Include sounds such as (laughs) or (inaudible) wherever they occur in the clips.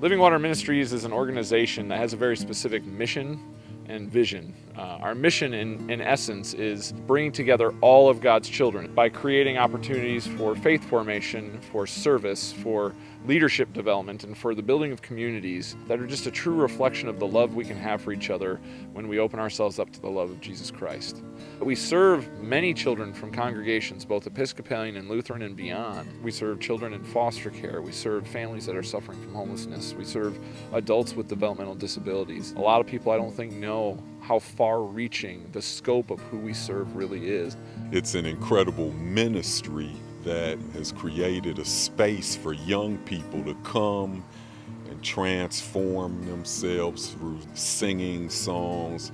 Living Water Ministries is an organization that has a very specific mission and vision. Uh, our mission, in, in essence, is bringing together all of God's children by creating opportunities for faith formation, for service, for leadership development, and for the building of communities that are just a true reflection of the love we can have for each other when we open ourselves up to the love of Jesus Christ. We serve many children from congregations, both Episcopalian and Lutheran and beyond. We serve children in foster care. We serve families that are suffering from homelessness. We serve adults with developmental disabilities. A lot of people I don't think know how far-reaching the scope of who we serve really is. It's an incredible ministry that has created a space for young people to come and transform themselves through singing songs,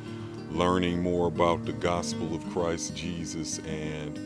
learning more about the gospel of Christ Jesus and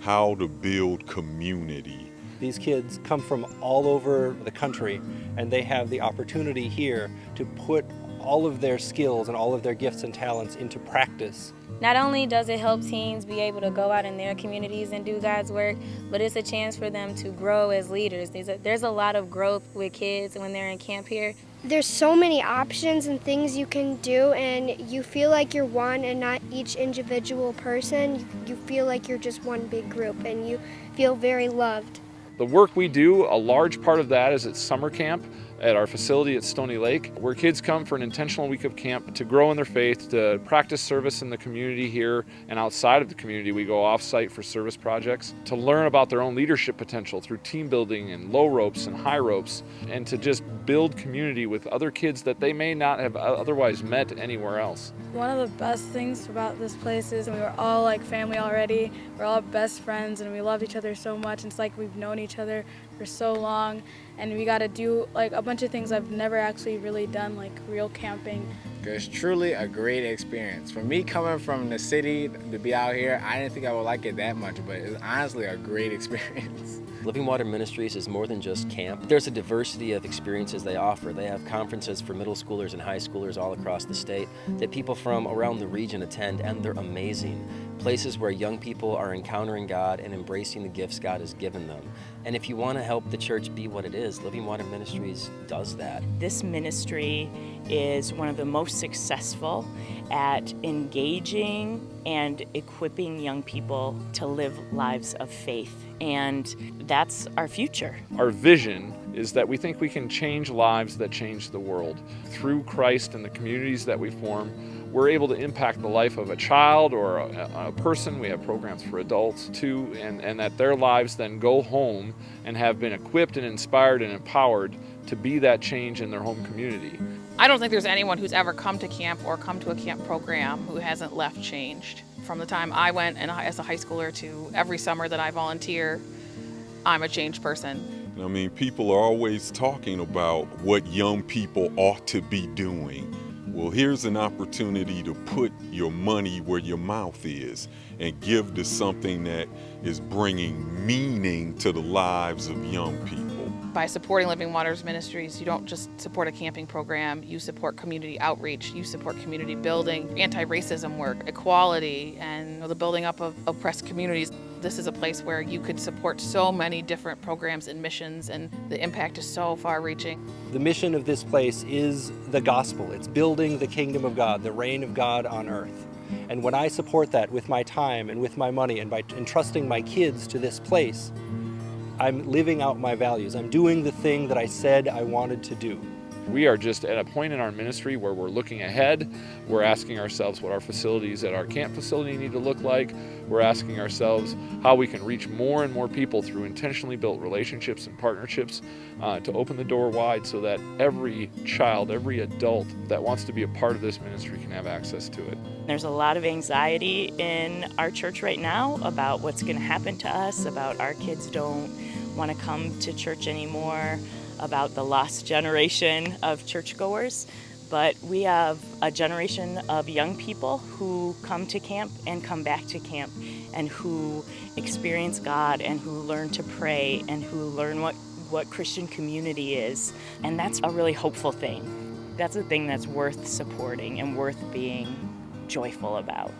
how to build community. These kids come from all over the country and they have the opportunity here to put all of their skills and all of their gifts and talents into practice. Not only does it help teens be able to go out in their communities and do God's work, but it's a chance for them to grow as leaders. There's a, there's a lot of growth with kids when they're in camp here. There's so many options and things you can do and you feel like you're one and not each individual person. You feel like you're just one big group and you feel very loved. The work we do, a large part of that is at summer camp at our facility at Stony Lake, where kids come for an intentional week of camp to grow in their faith, to practice service in the community here and outside of the community. We go off-site for service projects, to learn about their own leadership potential through team building and low ropes and high ropes, and to just build community with other kids that they may not have otherwise met anywhere else. One of the best things about this place is we were all like family already. We're all best friends and we love each other so much. It's like we've known each other for so long and we got to do like a bunch of things I've never actually really done like real camping. It's truly a great experience. For me coming from the city to be out here, I didn't think I would like it that much, but it's honestly a great (laughs) experience. Living Water Ministries is more than just camp. There's a diversity of experiences they offer. They have conferences for middle schoolers and high schoolers all across the state that people from around the region attend, and they're amazing. Places where young people are encountering God and embracing the gifts God has given them. And if you want to help the church be what it is, Living Water Ministries does that. This ministry is one of the most successful at engaging and equipping young people to live lives of faith. And that's our future. Our vision is that we think we can change lives that change the world. Through Christ and the communities that we form, we're able to impact the life of a child or a, a, person. We have programs for adults too, and, and that their lives then go home and have been equipped and inspired and empowered to be that change in their home community. I don't think there's anyone who's ever come to camp or come to a camp program who hasn't left changed. From the time I went and as a high schooler to every summer that I volunteer, I'm a changed person. I mean, people are always talking about what young people ought to be doing. Well, here's an opportunity to put your money where your mouth is and give to something that is bringing meaning to the lives of young people. By supporting Living Waters Ministries, you don't just support a camping program, you support community outreach, you support community building, anti-racism work, equality, and the building up of oppressed communities. This is a place where you could support so many different programs and missions, and the impact is so far-reaching. The mission of this place is the gospel. It's building the kingdom of God, the reign of God on earth. And when I support that with my time and with my money and by entrusting my kids to this place, I'm living out my values. I'm doing the thing that I said I wanted to do. We are just at a point in our ministry where we're looking ahead. We're asking ourselves what our facilities at our camp facility need to look like. We're asking ourselves how we can reach more and more people through intentionally built relationships and partnerships uh, to open the door wide so that every child, every adult that wants to be a part of this ministry can have access to it. There's a lot of anxiety in our church right now about what's going to happen to us, about our kids don't want to come to church anymore, about the lost generation of churchgoers. But we have a generation of young people who come to camp and come back to camp and who experience God and who learn to pray and who learn what, what Christian community is. And that's a really hopeful thing. That's a thing that's worth supporting and worth being joyful about.